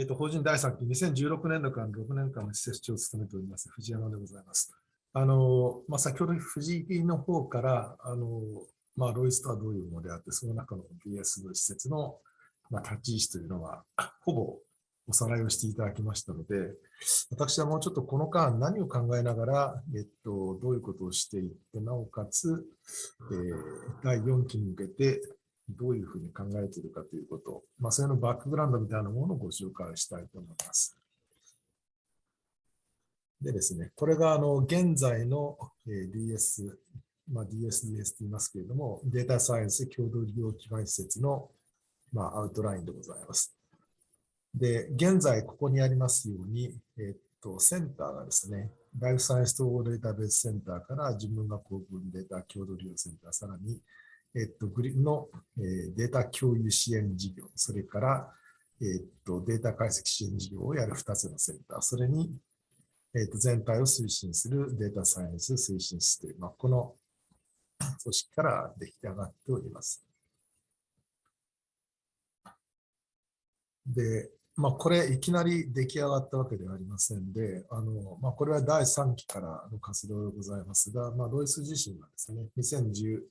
えっ、と、法人第3期、2016年度から6年間の施設長を務めております、藤山でございます。あの、まあ、先ほど藤井の方から、あの、まあ、ロイスとはどういうものであって、その中の BS の施設の、まあ、立ち位置というのは、ほぼおさらいをしていただきましたので、私はもうちょっとこの間何を考えながら、えっと、どういうことをしていって、なおかつ、えー、第4期に向けてどういうふうに考えているかということ、まあ、それのバックグラウンドみたいなものをご紹介したいと思います。でですね、これがあの現在の DS、まあ、DSDS と言いますけれども、データサイエンス共同利用基盤施設の、まあ、アウトラインでございます。で、現在ここにありますように、えっと、センターがですね、ライフサイエンス統合データベースセンターから人文学校分データ共同利用センター、さらに、えっと、グリの、えー、データ共有支援事業、それから、えっと、データ解析支援事業をやる2つのセンター、それに、えっと、全体を推進するデータサイエンス推進室という、まあ、この組織から出来上がっております。で、まあ、これいきなり出来上がったわけではありませんで、あのまあ、これは第3期からの活動でございますが、まあ、ロイス自身はですね、2010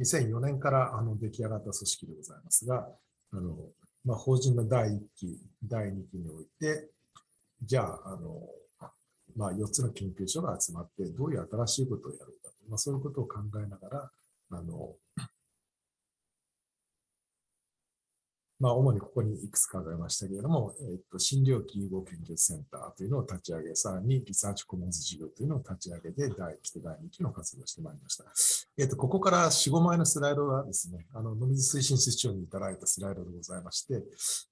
2004年からあの出来上がった組織でございますが、あのまあ、法人の第1期、第2期において、じゃあ、あのまあ、4つの研究所が集まって、どういう新しいことをやるか、まあ、そういうことを考えながら、あのまあ、主にここにいくつかありましたけれども、えっと、診療器融合研究センターというのを立ち上げ、さらにリサーチコモンズ事業というのを立ち上げて、第1期と第2期の活動をしてまいりました。えっと、ここから4、5枚のスライドがですね、あの、野水推進室長にいただいたスライドでございまして、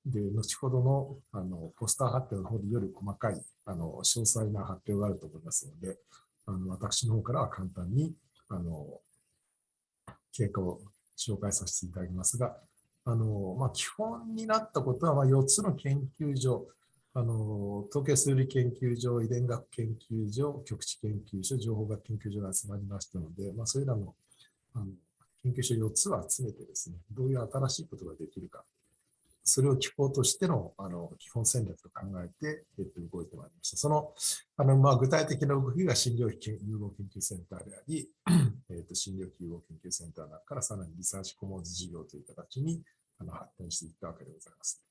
で、後ほどの、あの、ポスター発表の方でより細かい、あの、詳細な発表があると思いますので、あの、私の方からは簡単に、あの、経過を紹介させていただきますが、あの、まあ、基本になったことは、まあ、4つの研究所、あの、統計数理研究所、遺伝学研究所、局地研究所、情報学研究所が集まりましたので、まあ、それらのあの研究所4つを集めてですね、どういう新しいことができるか、それを機構としてのあの基本戦略と考えて、えっと、動いてまいりました。そのあの、まあ、具体的な動きが診療費融合研究センターであり、えっと、診療費融合研究センターの中からさらにリサーチコモンズ事業という形にあの発展していったわけでございます。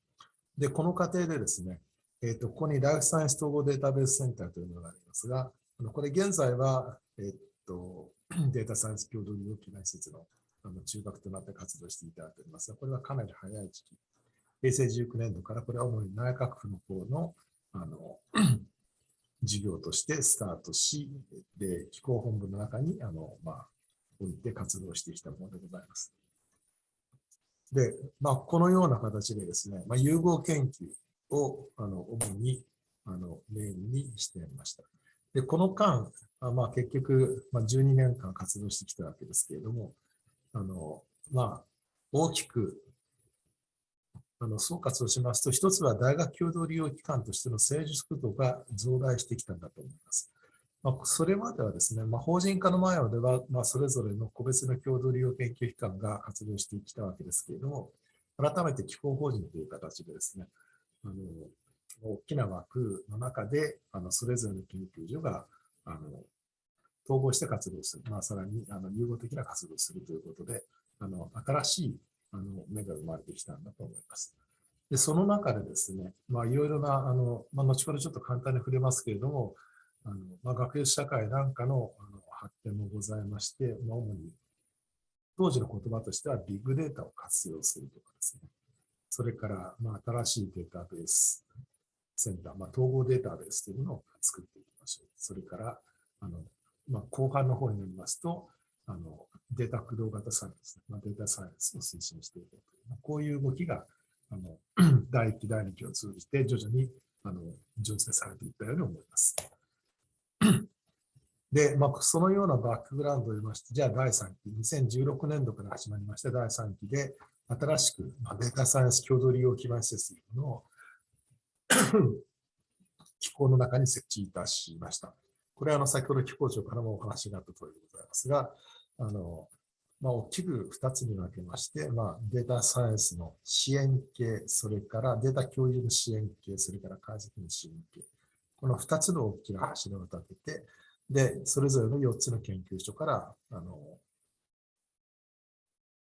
で、この過程でですね、えっと、ここにライフサイエンス統合データベースセンターというのがありますが、あのこれ現在は、えっと、データサイエンス共同利用基盤施設のあの中核となって活動していただいておりますが、これはかなり早い時期平成19年度からこれは主に内閣府の方のあの 事業としてスタートし、で、機構本部の中に、あの、まあ、置いて活動してきたものでございます。で、まあ、このような形でですね、まあ、融合研究を、あの、主に、あの、メインにしていました。で、この間、まあ、結局、まあ、12年間活動してきたわけですけれども、あの、まあ、大きくあの総括をしますと、一つは大学共同利用機関としての成熟度が増大してきたんだと思います。まあ、それまではですね、まあ、法人化の前までは、まあ、それぞれの個別の共同利用研究機関が活動してきたわけですけれども、改めて機構法人という形でですね、あの大きな枠の中で、あのそれぞれの研究所があの統合して活動する、まあ、さらにあの融合的な活動をするということで、あの新しいあの目が生まれてきたんだと思います。で、その中でですね、まあ、いろいろな、あの、まあ、後ほどちょっと簡単に触れますけれども、あの、まあ、学術社会なんかのあの発展もございまして、まあ、主に、当時の言葉としてはビッグデータを活用するとかですね、それから、まあ、新しいデータベースセンター、まあ、統合データベースというのを作っていきましょう。それから、あの、まあ、後半の方になりますと、あの、データ駆動型サイエンス、まあ、データサイエンスを推進していこうという、まあ、こういう動きが、あの、第1期、第2期を通じて徐々に、あの、醸成されていったように思います。で、まあ、そのようなバックグラウンドを言いまして、じゃあ第3期、2016年度から始まりまして第3期で、新しく、まあ、データサイエンス共同利用基盤施設というものを 機構の中に設置いたしました。これはあの先ほど機構長からもお話があった通りでございますが、あのまあ、大きく2つに分けまして、まあ、データサイエンスの支援系、それからデータ共有の支援系、それから解析の支援系。この2つの大きな柱を立てて、で、それぞれの4つの研究所から、あの、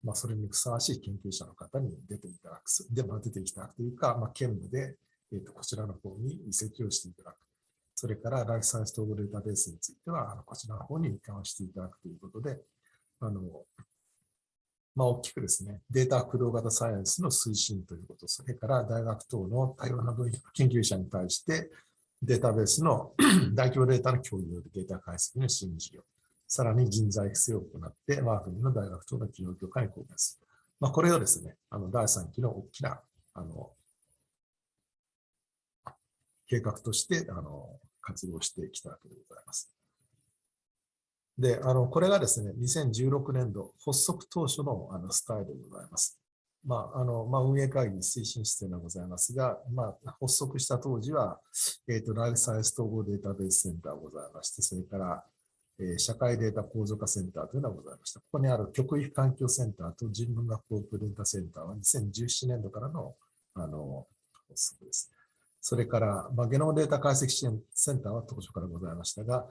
まあ、それにふさわしい研究者の方に出ていただく、で、ま、出ていただくというか、まあ、兼務で、えっ、ー、と、こちらの方に移籍をしていただく。それから、ライフサイエンス統合データベースについては、こちらの方に移管していただくということで、あの、まあ、大きくですね、データ駆動型サイエンスの推進ということ、それから大学等の多様な分野の研究者に対して、データベースの大規模データの共有データ解析の支援事業、さらに人材育成を行って、我が国の大学等の企業協会に貢献する。まあ、これをですね、あの第3期の大きなあの計画としてあの活動してきたわけでございます。で、あのこれがですね、2016年度発足当初のあのスタイルでございます。まああのまあ、運営会議推進室でございますが、まあ、発足した当時は、えーと、ライフサイエンス統合データベースセンターがございまして、それから、えー、社会データ構造化センターというのがございました。ここにある極域環境センターと人文学校プデータセンターは2017年度からのあの発足です。それから、まあ、ゲノムデータ解析支援センターは当初からございましたが、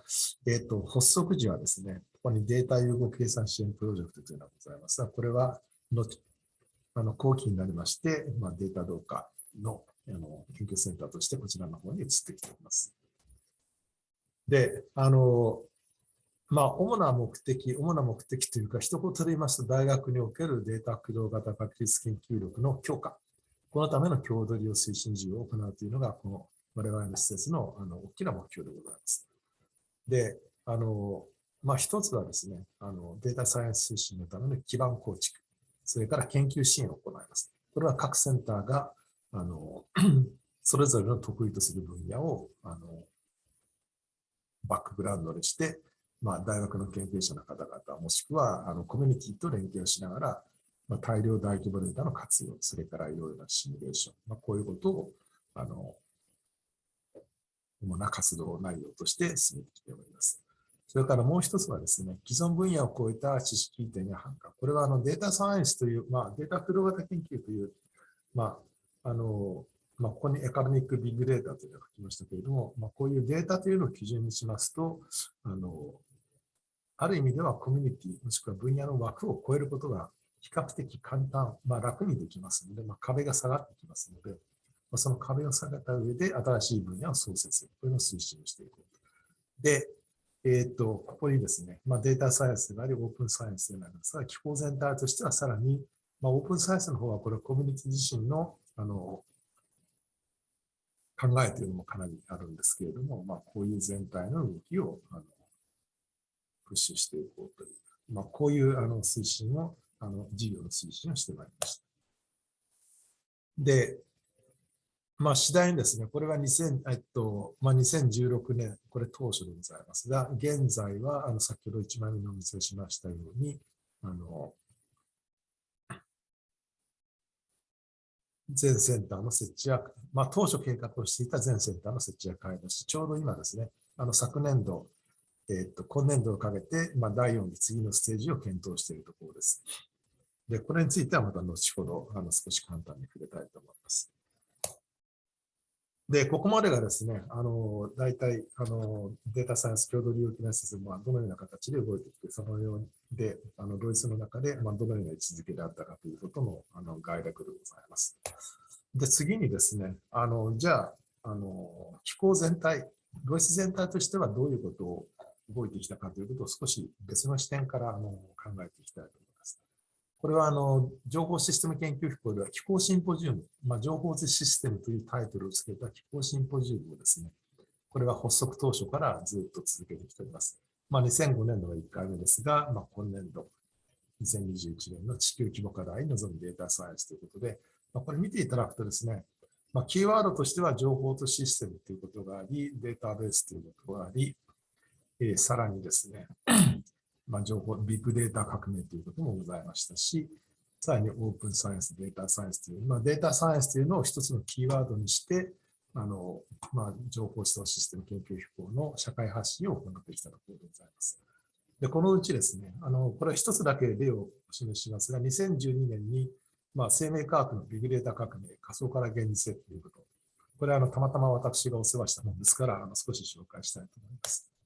えーと、発足時はですね、ここにデータ融合計算支援プロジェクトというのがございますが、これは後あの後期になりまして、まあ、データ同化のあの研究センターとしてこちらの方に移ってきております。で、あの、まあ、主な目的、主な目的というか、一言で言いますと、大学におけるデータ駆動型確率研究力の強化。このための共同利用推進事業を行うというのが、この我々の施設のあの大きな目標でございます。で、あの、まあ、一つはですね、あのデータサイエンス推進のための基盤構築。それから研究支援を行います。これは各センターが、あの、それぞれの得意とする分野を、あの、バックグラウンドにして、まあ、大学の研究者の方々、もしくは、あの、コミュニティと連携をしながら、まあ、大量大規模データの活用、それからいろいろなシミュレーション、まあ、こういうことを、あの、主な活動内容として進めてきております。それからもう一つはですね、既存分野を超えた知識移転や反感。これはあのデータサイエンスという、まあ、データフロー型研究という、まあ、あの、まあ、ここにエカノミックビッグデータというのが書きましたけれども、まあ、こういうデータというのを基準にしますと、あの、ある意味ではコミュニティ、もしくは分野の枠を超えることが比較的簡単、まあ、楽にできますので、まあ、壁が下がってきますので、まあ、その壁を下げた上で新しい分野を創設するというのを推進していこうと。で、えっ、ー、と、ここにですね、まあ、データサイエンスであり、オープンサイエンスでありますが、機構全体としてはさらに、まあ、オープンサイエンスの方は、これはコミュニティ自身の、あの、考えというのもかなりあるんですけれども、まあ、こういう全体の動きを、あの、プッシュしていこうという、まあ、こういうあの推進を、あの、事業の推進をしてまいりました。で、まあ、次第にですね、これは2000、えっとまあ、2016年、これ当初でございますが、現在は、あの先ほど1枚目のお見せしましたように、あの全センターの設置や、まあ、当初計画をしていた全センターの設置や開発し、ちょうど今ですね、あの昨年度、えっと、今年度をかけて、まあ、第4期次のステージを検討しているところです。で、これについてはまた後ほど、あの少し簡単に触れたいと思います。で、ここまでがですね、あの、大体、あの、データサイエンス共同利用機能施設はどのような形で動いてきて、そのようで、あの、ドイツの中で、まあ、どのような位置づけであったかということの、あの、概略でございます。で、次にですね、あの、じゃあ、あの、機構全体、ドイツ全体としてはどういうことを動いてきたかということを少し別の視点からあの考えていきたいと思います。これはあの情報システム研究機構では気候シンポジウム、まあ、情報システムというタイトルをつけた気候シンポジウムをですね、これは発足当初からずっと続けてきております。まあ、2005年度が1回目ですが、まあ、今年度、2021年の地球規模課題に臨むデータサイエンスということで、まあ、これ見ていただくとですね、まあ、キーワードとしては情報とシステムということがあり、データベースということがあり、えー、さらにですね、まあ、情報、ビッグデータ革命ということもございましたし、さらにオープンサイエンス、データサイエンスという、まあ、データサイエンスというのを一つのキーワードにして、あの、まあ、情報思想システム研究機構の社会発信を行ってきたところでございます。で、このうちですね、あの、これは一つだけ例を示しますが、2012年に、まあ、生命科学のビッグデータ革命、仮想から現実へということ。これはあのたまたま私がお世話したものですから、あの少し紹介したいと思います。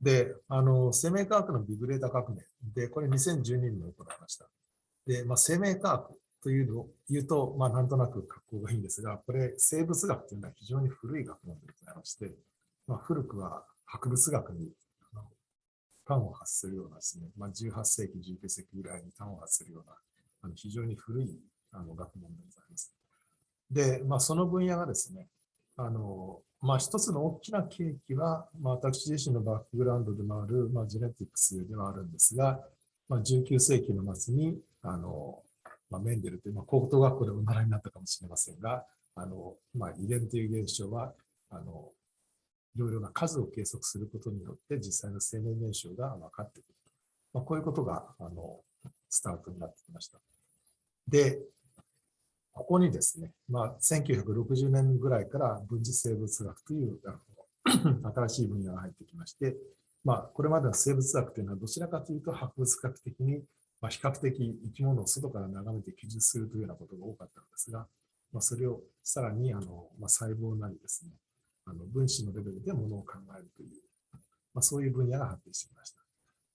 で、あの、生命科学のビッグデータ革命で、これ2012年に行われました。で、まあ、生命科学というのを言うと、まあ、なんとなく格好がいいんですが、これ、生物学というのは非常に古い学問でございまして、まあ、古くは博物学に端を発するようなですね、まあ、18世紀、19世紀ぐらいに端を発するような、あの非常に古いあの学問でございます。で、まあ、その分野がですね、あの、まあ、一つの大きな契機は、まあ、私自身のバックグラウンドでもある、まあ、ジェネティクスではあるんですが、まあ、19世紀の末に、あの、まあ、メンデルという、まあ、高等学校でお習いになったかもしれませんが、あの、まあ、遺伝という現象は、あの、いろいろな数を計測することによって実際の生命現象が分かってくる。まあ、こういうことが、あの、スタートになってきました。で、ここにですね、まあ、1960年ぐらいから分子生物学という 新しい分野が入ってきまして、まあ、これまでの生物学というのはどちらかというと博物学的にま、比較的生き物を外から眺めて記述するというようなことが多かったのですが、まあ、それをさらにあの、まあ、細胞なりですね、あの分子のレベルでものを考えるという、まあ、そういう分野が発展してきました。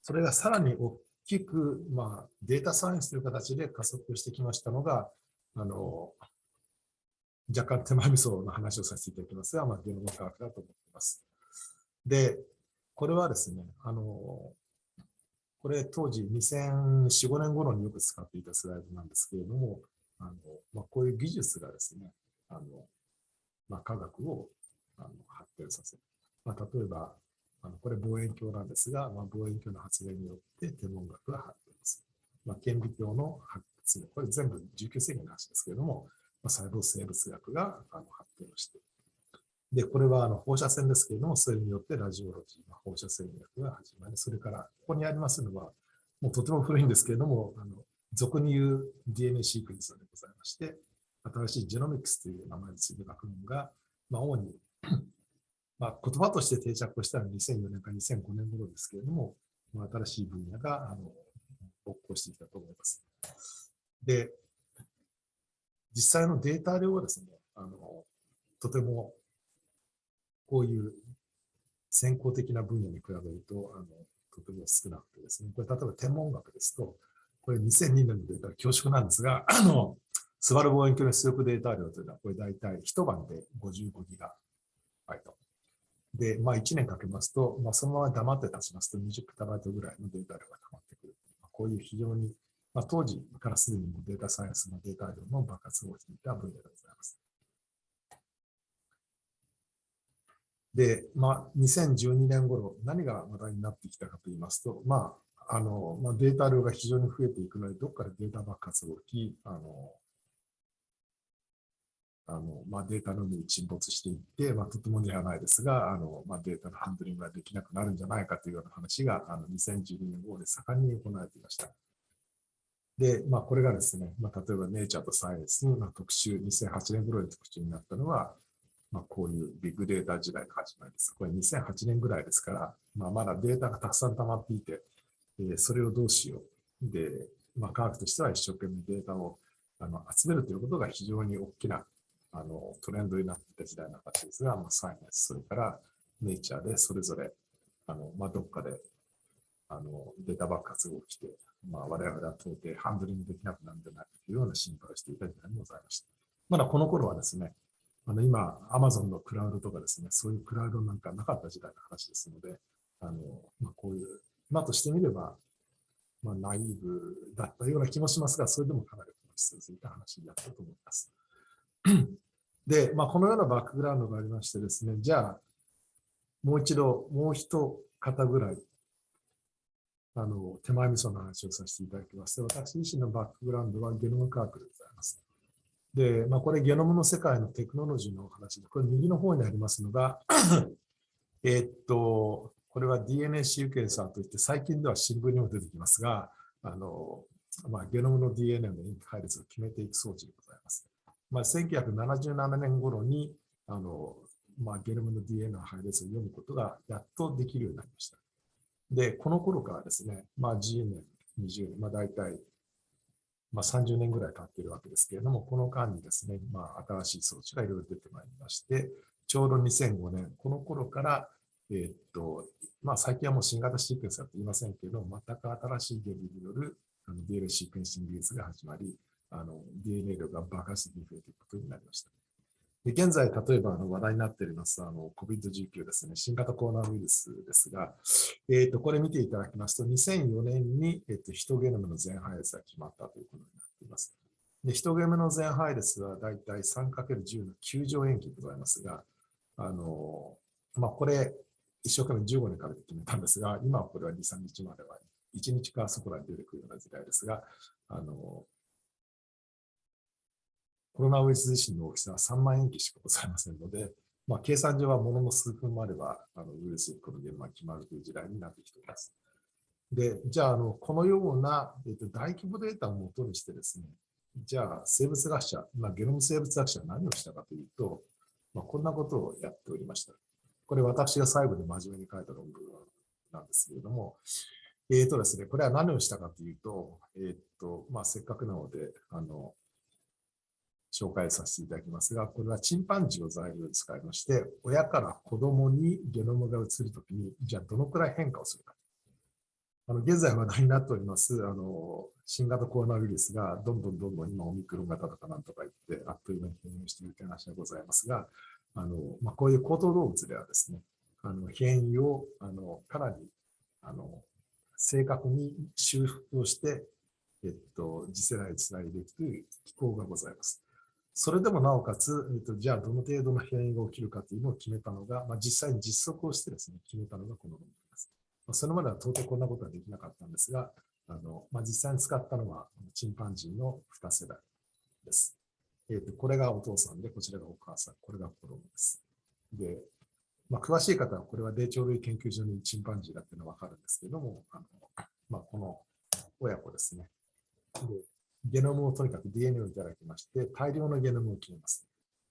それがさらに大きく、まあ、データサイエンスという形で加速してきましたのが、あの若干手前味噌の話をさせていただきますが、まあ、ゲノム科学だと思っています。で、これはですね、あのこれ当時2004、5年頃によく使っていたスライドなんですけれども、あのまあ、こういう技術がですね、あのまあ、科学をあの発展させる。まあ、例えば、あのこれ望遠鏡なんですが、まあ、望遠鏡の発明によって天文学が発展する。まあ、顕微鏡の発明、これ全部19世紀の話ですけれども、まあ、細胞生物学があの発展をしている。で、これはあの放射線ですけれども、それによってラジオロジーま、放射線学が始まり、それからここにありますのは、もうとても古いんですけれども、あの俗に言う DNA シークエンサーでございまして、新しいジェノミクスという名前について学問が、まあ、主に まあ、言葉として定着したのは2004年か2005年頃ですけれども、まあ、新しい分野があの勃興してきたと思います。で、実際のデータ量はですね、あのとてもこういう先行的な分野に比べると、あのとても少なくてですね、これ例えば天文学ですと、これ2002年のデータ恐縮なんですが、あの、スバル望遠鏡の出力データ量というのは、これ大体一晩で55ギガバイト。で、まあ1年かけますと、まあそのまま黙って立ちますと20ペタバイトぐらいのデータ量が溜まってくる。こういう非常に、まあ当時からすでにデータサイエンスのデータ量の爆発をしていた分野でございます。で、まあ、2012年頃、何が話題になってきたかと言いますと、まあ、あの、まあ、データ量が非常に増えていくので、どっかでデータ爆発が起き、あの、あのまあ、データの海に沈没していって、まあ、とてもではないですが、あのまあ、データのハンドリングができなくなるんじゃないかというような話があの2012年後で盛んに行われていました。で、まあ、これがですね、まあ、例えばネイチャーとサイエンスの特集、2008年頃に特集になったのは、まあ、こういうビッグデータ時代の始まりです。これ2008年ぐらいですから、まあ、まだデータがたくさん溜まっていて、えー、それをどうしよう。で、まあ、科学としては一生懸命データをあの集めるということが非常に大きなあのトレンドになっていた時代の話ですが、まあ、サイエンス、それからネイチャーでそれぞれあの、まあ、どっかであのデータ爆発が起きて、まあ、我々は到底ハンドリングできなくなるんじゃないかというような心配をしていた時代にございました。まだこの頃はですね、あの今、アマゾンのクラウドとかですね、そういうクラウドなんかなかった時代の話ですので、あのまあ、こういう、今としてみれば、まあ、ナイーブだったような気もしますが、それでもかなり本質づいた話だったと思います。で、まあ、このようなバックグラウンドがありましてですね、じゃあ、もう一度、もう一方ぐらい、あの、手前味噌の話をさせていただきます。私自身のバックグラウンドはゲノム科学でございます。で、まあ、これゲノムの世界のテクノロジーの話で、これ右の方にありますのが えっと、これは DNA シーケンサーといって、最近では新聞にも出てきますが、あの、まあ、ゲノムの DNA の塩基配列を決めていく装置でございます。まあ、1977年頃に、あの、まあ、ゲノムの DNA の配列を読むことがやっとできるようになりました。で、この頃からですね、まあ10年、20年、まあ大体、まあ30年ぐらい経っているわけですけれども、この間にですね、まあ新しい装置がいろいろ出てまいりまして、ちょうど2005年、この頃から、えー、っと、まあ最近はもう新型シークエンスだと言いませんけど、全く新しい原理によるあの DNA シークエンシング技術が始まり、あの DNA 量が爆発的に増えていくことになりました。で現在、例えばあの話題になっていますあの COVID-19 ですね、新型コロナウイルスですが、えー、とこれ見ていただきますと、2004年に、えー、とヒトゲノムの全配列が決まったということになっています。でヒトゲノムの全配列はだいたい 3×10 の9乗塩基でございますが、あのまあ、これ、一生懸命15年から決めたんですが、今はこれは2、3日までは1日かそこらに出てくるような時代ですが、あのコロナウイルス自身の大きさは3万円機しかございませんので、まあ、計算上はものの数分もあれば、あのウイルスにこの現場が決まるという時代になってきています。で、じゃあ、あのこのような、えっと、大規模データをもとにしてですね、じゃあ、生物学者、まあ、ゲノム生物学者は何をしたかというと、まあ、こんなことをやっておりました。これ私が最後に真面目に書いた論文なんですけれども、えっ、ー、とですね、これは何をしたかというと、えっ、ー、と、まあ、せっかくなので、あの、紹介させていただきますが、これはチンパンジーを材料に使いまして、親から子供にゲノムが移るときに、じゃあどのくらい変化をするか。あの現在話題になっております、あの、新型コロナウイルスがどんどんどんどん今オミクロン型とかなんとか言って、あっという間に変異しているという話がございますが、あの、まあ、こういう高等動物ではですね、あの変異をあのかなりあの正確に修復をして、えっと、次世代につないでいくという機構がございます。それでもなおかつ、えっと、じゃあどの程度の変異が起きるかというのを決めたのが、まあ、実際に実測をしてですね、決めたのがこの論文です。まあ、それまでは到底こんなことはできなかったんですが、あのまあ、実際に使ったのはチンパンジーの2世代です。えっと、これがお父さんで、こちらがお母さん、これが子供です。で、まあ、詳しい方はこれは霊長類研究所にチンパンジーだっていうのはわかるんですけども、あのまあ、この親子ですね。でゲノムをとにかく DNA をいただきまして、大量のゲノムを決めます。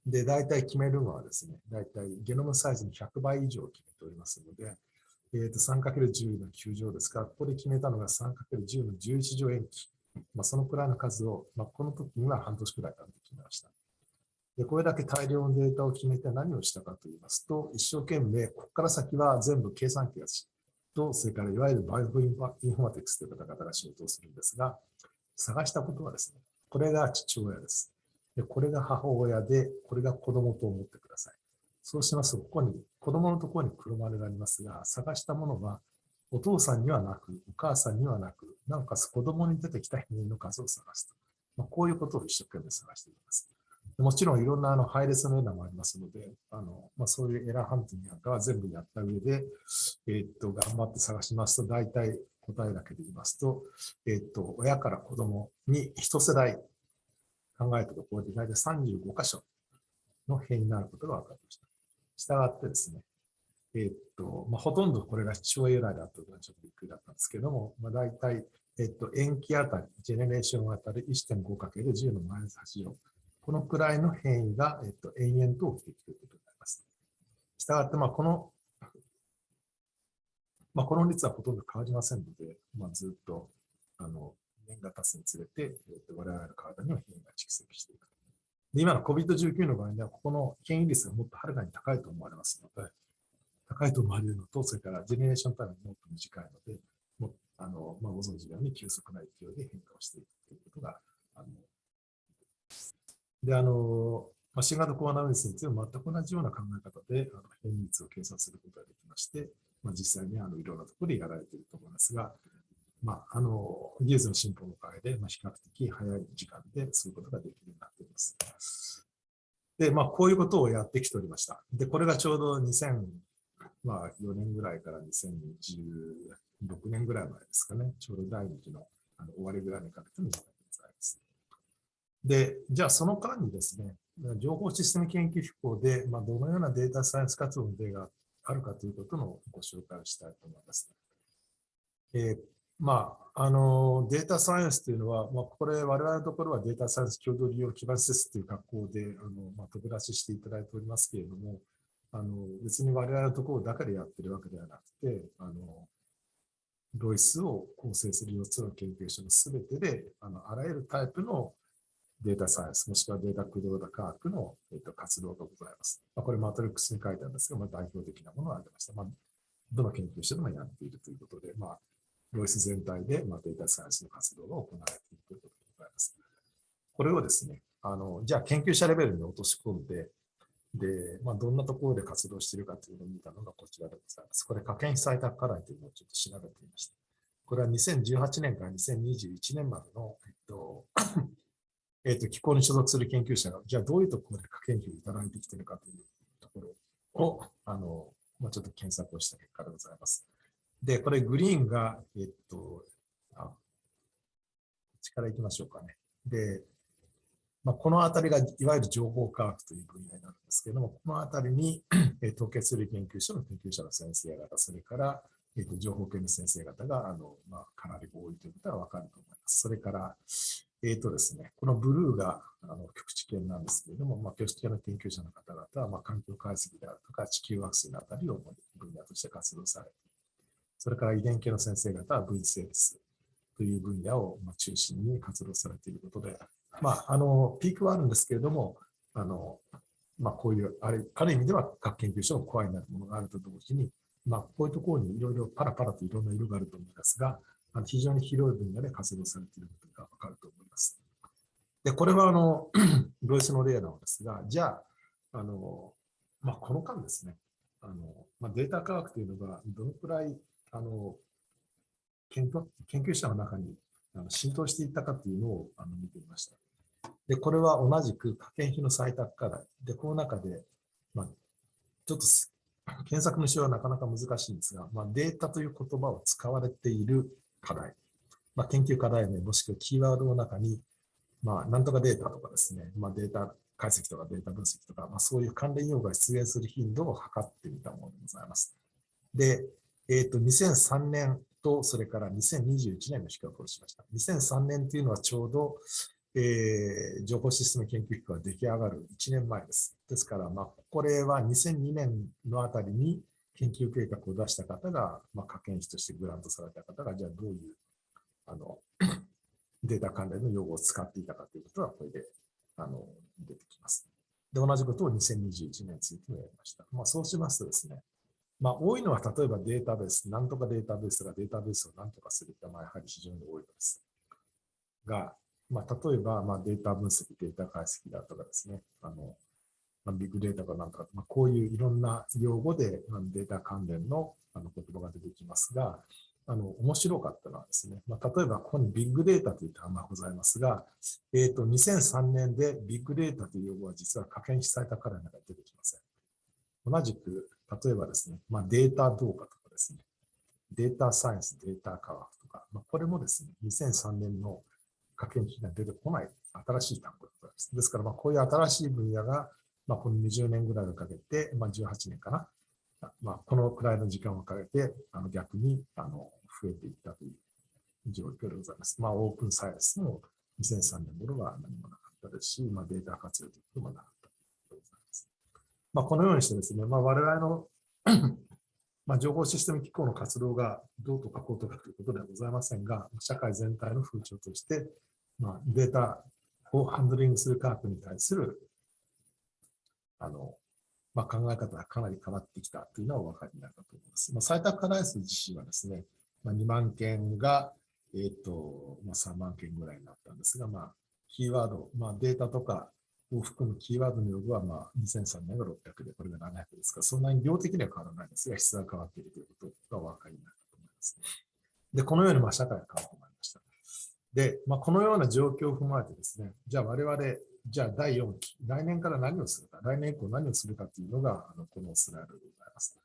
で、大体決めるのはですね、大体ゲノムサイズの100倍以上を決めておりますので、えー、と 3×10 の9乗ですから、ここで決めたのが 3×10 の11乗塩基。まあ、そのくらいの数を、まあ、この時には半年くらいかけて決めました。で、これだけ大量のデータを決めて何をしたかと言いますと、一生懸命、ここから先は全部計算機がと、それからいわゆるバイオインフォマティクスという方々が仕事をするんですが、探したことはですね、これが父親です。でこれが母親で、これが子供と思ってください。そうしますと、ここに、子供のところに黒丸がありますが、探したものは、お父さんにはなく、お母さんにはなく、なおかつ子供に出てきた変異の数を探すと。まあ、こういうことを一生懸命探しています。もちろんいろんなあの配列のエラーもありますので、あのまあ、そういうエラーハンティングなんかは全部やった上で、えー、っと頑張って探しますと、大体答えだけで言いますと、え、っと親から子供に一世代考えたところで大体35箇所の変異になることが分かりました。したがってですね、え、っとまあ、ほとんどこれが父親由来だったのはちょっとびっくりだったんですけども、まあ、大体、えっと、塩基あたり、ジェネレーションあたり 1.5×10 のマイナス8乗。このくらいの変異が、えっと、延々と起きていくということになります。したがって、まあ、この、まあ、この率はほとんど変わりませんので、まあ、ずっと、あの、年が経つにつれて、えっと、我々の体には変異が蓄積していく。で今の COVID-19 の場合には、ここの変異率がもっとはるかに高いと思われますので、高いと思われるのと、それからジェネレーションタイムもっと短いので、もあのまあ、ご存知のように急速な勢いで変化をしていくということがあので、あの、まあ、新型コロナウイルスについても全く同じような考え方であの変異率を計算することができまして、まあ、実際にあのいろんなところでやられていると思いますが、まあ、あの技術の進歩のおかげで、まあ、比較的早い時間でそういうことができるようになっています。で、まあ、こういうことをやってきておりました。で、これがちょうど2004年ぐらいから2016年ぐらい前ですかね、ちょうど第2期のあの終わりぐらいにかけての時代でございます。で、じゃあその間にですね、情報システム研究機構で、まあ、どのようなデータサイエンス活動の例があっあるかということのご紹介をしたいと思います。えー、まあ、あのデータサイエンスというのは、まあ、これ、我々のところはデータサイエンス共同利用基盤施設という学校であの、まあ、飛び出ししていただいておりますけれども、あの別に我々のところだけでやってるわけではなくて、あのロイスを構成する4つの研究所のすべてで、あのあらゆるタイプのデータサイエンス、もしくはデータ駆動科学の、えっと、活動がございます。まあ、これマトリックスに書いてあるんですが、まあ、代表的なものが挙げました。まあ、どの研究所でもやっているということで、まあ、ロイス全体で、まあ、データサイエンスの活動が行われているということでございます。これをですね、あのじゃあ研究者レベルに落とし込んで、で、まあ、どんなところで活動しているかというのを見たのがこちらでございます。これ、可見被採択課題というのをちょっと調べてみました。これは2018年から2021年までの、えっと、えっと、機構に所属する研究者が、じゃあどういうところで可研究をいただいてきているかというところを、あの、まあ、ちょっと検索をした結果でございます。で、これ、グリーンが、えっと、あ、こっちから行きましょうかね。で、まあ、このあたりがいわゆる情報科学という分野になるんですけれども、このあたりに統計する研究所の研究者の先生方、それから、えー、と情報系の先生方があの、まあ、かなり多いということはわかると思います。それから、えーとですね、このブルーがあの局地圏なんですけれども、まあ、局地圏の研究者の方々は、まあ、環境解析であるとか地球惑星のあたりを分野として活動されている。それから遺伝系の先生方は V セールスという分野を中心に活動されていることで、まあ、あの、ピークはあるんですけれども、あの、まあ、こういう、あるある意味では各研究所のコアになるものがあると同時に、まあ、こういうところにいろいろパラパラといろんな色があると思いますが、あの非常に広い分野で活動されていることがわかると思います。で、これはあの、ロイスの例なのですが、じゃあ、あの、まあ、この間ですね、あの、まあ、データ科学というのがどのくらい、あの、研究研究者の中に浸透していったかというのをあの見てみました。で、これは同じく科研費の採択課題。で、この中で、まあ、ちょっと検索の仕様はなかなか難しいんですが、まあ、データという言葉を使われている課題。まあ、研究課題名もしくはキーワードの中に、まあ、なんとかデータとかですね、まあ、データ解析とかデータ分析とか、まあ、そういう関連用語が出現する頻度を測ってみたものでございます。で、えっ、ー、と、2003年と、それから2021年の比較をしました。2003年というのはちょうど、えー、情報システム研究機構が出来上がる1年前です。ですから、まあ、これは2002年のあたりに研究計画を出した方が、まあ、科研費としてグラントされた方が、じゃあどういうあのデータ関連の用語を使っていたかということは、これであの出てきます。で、同じことを2021年についてもやりました。まあ、そうしますとですね、まあ、多いのは例えばデータベース、なんとかデータベースがデータベースをなんとかするって、まあ、やはり非常に多いのです。が、まあ、例えば、まあ、データ分析、データ解析だとかですね、あの、ま、ビッグデータかなんとか、まあ、こういういろんな用語で、データ関連のあの言葉が出てきますが、あの、面白かったのはですね、まあ、例えばここにビッグデータという単語がございますが、えっ、ー、と、2003年でビッグデータという用語は実は可見されたからの中に出てきません。同じく、例えばですね、まあ、データ動画とかですね、データサイエンス、データ科学とか、まあ、これもですね、2003年の科研費が出てこない新しい単語です。ですから、まあ、こういう新しい分野が、まあ、この20年ぐらいをかけて、まあ、18年かな、まあ、このくらいの時間をかけて、あの逆にあの増えていったという状況でございます。まあ、オープンサイエンスも2003年頃は何もなかったですし、まあ、データ活用ということもなかったとでございます。まあ、このようにしてですね、まあ、我々の まあ、情報システム機構の活動がどうとかこうとかということではございませんが、社会全体の風潮として、まあ、データをハンドリングする科学に対するあの、まあ、考え方がかなり変わってきたというのはお分かりになるかと思います。まあ、採択課題数自身はですね、まあ、2万件が、えっ、と、まあ、3万件ぐらいになったんですが、まあ、キーワード、まあ、データとかを含むキーワードの用語は、まあ、2003年が600で、これが700ですから、そんなに量的には変わらないですが、質が変わっているということがお分かりになるかと思います。で、このように、まあ、社会が変わってまいりました。で、まあ、このような状況を踏まえてですね、じゃあ我々、じゃあ第4期、来年から何をするか、来年以降何をするかというのが、あのこのスライドでございます。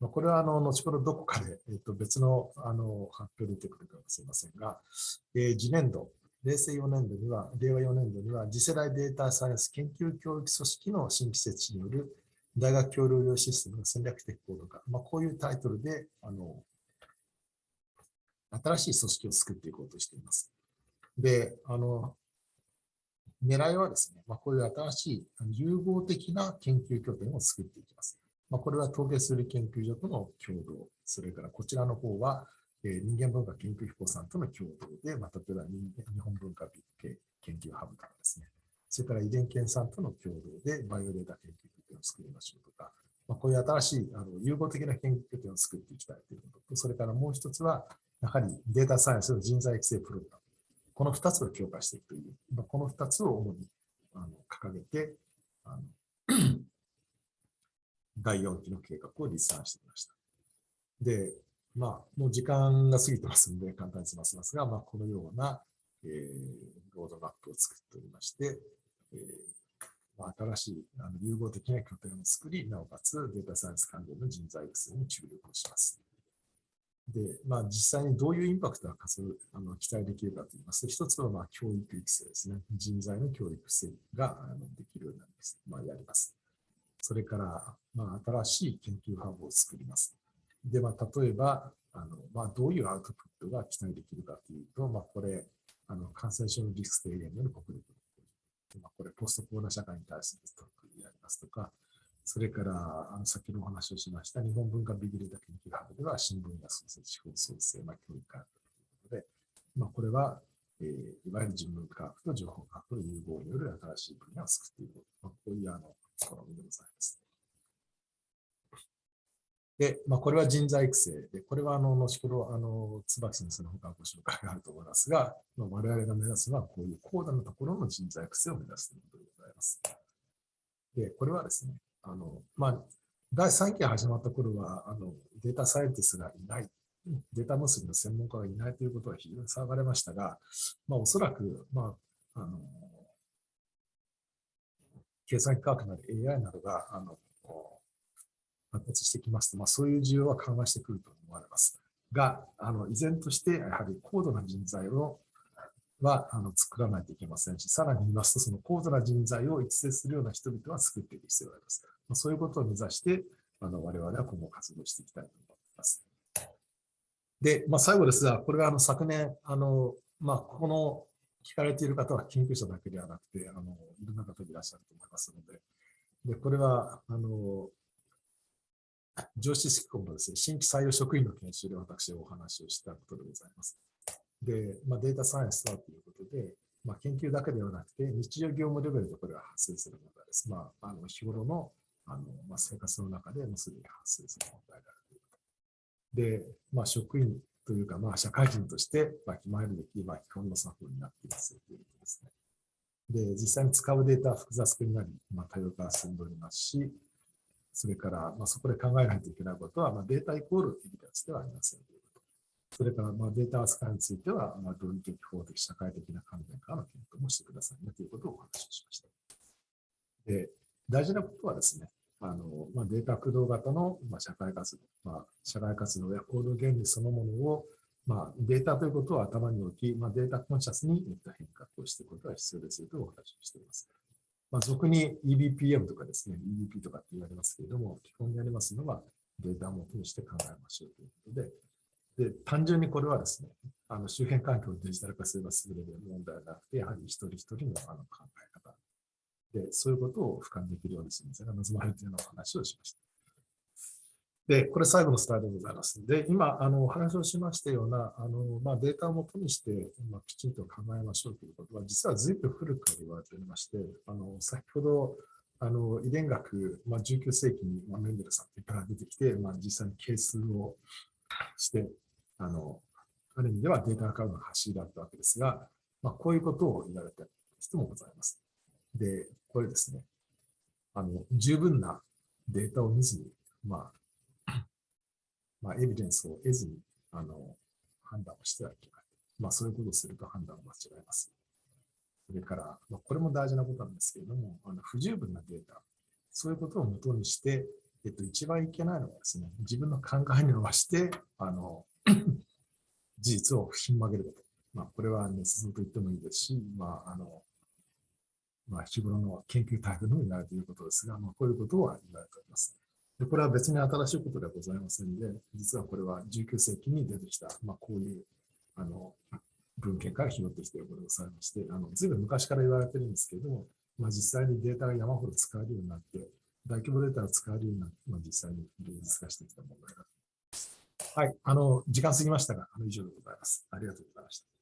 まあ、これはあの後ほどどこかで、えー、と別のあの発表出てくるかもしれませんが、えー、次年度、平成4年度には、令和4年度には、次世代データサイエンス研究教育組織の新規設置による大学協力用システムの戦略的行動化、まあ、こういうタイトルで、あの、新しい組織を作っていこうとしています。で、あの、狙いはですね、まあ、こういう新しい融合的な研究拠点を作っていきます。まあ、これは統計する研究所との共同、それからこちらの方は、え、人間文化研究機構さんとの共同で、まあ、例えば日本文化研究ハブとかですね、それから遺伝研さんとの共同でバイオデータ研究拠点を作りましょうとか、まあ、こういう新しいあの融合的な研究拠点を作っていきたいということと、それからもう一つは、やはりデータサイエンスの人材育成プログラム。この二つを強化していくという、この二つを主にあの掲げて、あの 第4期の計画を立案してきました。で、まあ、もう時間が過ぎてますので、簡単に済ませますが、まあ、このような、えー、ロードマップを作っておりまして、えーまあ、新しいあの融合的な拠点を作り、なおかつデータサイエンス関連の人材育成に注力をします。で、まあ、実際にどういうインパクトがあの期待できるかといいますと、一つはまあ教育育成ですね。人材の教育育成ができるようになります。まあ、やります。それから、まあ、新しい研究ハブを作ります。で、まあ、例えば、あのまあ、どういうアウトプットが期待できるかというと、まあ、これ、あの感染症のリスク低減の国力まあ、これ、ポストコロナ社会に対する特にやりますとか、それから、あの先のお話をしました、日本文化ビギルダ研究ハブでは、新聞や創設、地方創生、まあ、教育科学ということで、まあ、これは、えー、いわゆる人文科学と情報科学の融合による新しい分野を作っていく、まあ、こういうあの試みでございます。で、まあ、これは人材育成で、これはあの後ほどあの椿先生の他ご紹介があると思いますが、まあ、我々が目指すのはこういう高度なところの人材育成を目指すということでございます。で、これはですね、あのまあ、第3期が始まった頃はあのデータサイエンティスがいない、データ結びの専門家がいないということは非常に騒がれましたが、まあ、おそらく、まあ、あの計算機科学なり AI などがあの発達してきますと、まあ、そういう需要は緩和してくると思われます。が、あの依然としてやはり高度な人材をはあの作らないといけませんし、さらに言いますと、その高度な人材を育成するような人々は作っていく必要があります。ま、そういうことを目指して、あの我々は今後活動していきたいと思います。で、まあ、最後ですが、これはあの昨年、あのまあ、ここの聞かれている方は研究者だけではなくて、あのいろんな方いらっしゃると思いますので、でこれはあの上司式のですね、新規採用職員の研修で私お話をしたことでございます。で、まあ、データサイエンスはということで、まあ、研究だけではなくて、日常業務レベルでこれは発生する問題です。まあ、あの日頃のあの、まあ、生活の中でもすでに発生する問題であるということ。で、まあ、職員というか、まあ、社会人として、まあ、決まるべき、まあ、基本の作法になっていますということですね。で、実際に使うデータは複雑になり、まあ、多様化が進んでおりますし、それから、まあ、そこで考えないといけないことは、まあ、データイコールエビデンスではありませんという。それから、まあ、データ扱いについては、まあ、論理的、法的、社会的な観点からの検討もしてくださいねということをお話ししました。で、大事なことはですね、あのまあ、データ駆動型の、まあ、社会活動、まあ、社会活動や行動原理そのものを、まあ、データということを頭に置き、まあ、データコンシャスに変革をしていくことが必要ですよというお話をしています。まあ、俗に EBPM とかですね、EBP とかって言われますけれども、基本にありますのはデータを元にして考えましょうということで、で単純にこれはですね、あの周辺環境をデジタル化すれば優れる問題ではなくて、やはり一人一人のあの考え方で、そういうことを俯瞰できるようにするのが望まれるというような話をしました。で、これ最後のスタイルでございます。で、今、あの、お話をしましたような、あの、まあ、データをもとにして、まあ、きちんと考えましょうということは、実は随分古くから言われておりまして、あの、先ほど、あの、遺伝学、まあ、19世紀に、まあ、メンデルさんから出てきて、まあ、実際に係数をして、あの、ある意味ではデータ化の走りだったわけですが、まあ、こういうことを言われた人もございます。で、これですね、あの、十分なデータを見ずに、まあ、まあ、エビデンスを得ずに、あの、判断をしてはいけない。まあ、そういうことをすると判断を間違えます。それから、まあ、これも大事なことなんですけれども、あの不十分なデータ、そういうことをもとにして、えっと、一番いけないのはですね、自分の考えに伸ばして、あの、事実をひん曲げること。まあ、これは捏造と言ってもいいですし、まあ、あの、まあ、日頃の研究タイプのみなるということですが、まあ、こういうことは言われております。でこれは別に新しいことではございませんで、実はこれは19世紀に出てきた、まあ、こういうあの文献から拾ってきていることでございまして、あのずいぶん昔から言われてるんですけども、まあ、実際にデータが山ほど使えるようになって、大規模データが使えるようになって、まあ、実際に現実化してきた問題だと。はい、あの、時間過ぎましたが、あの以上でございます。ありがとうございました。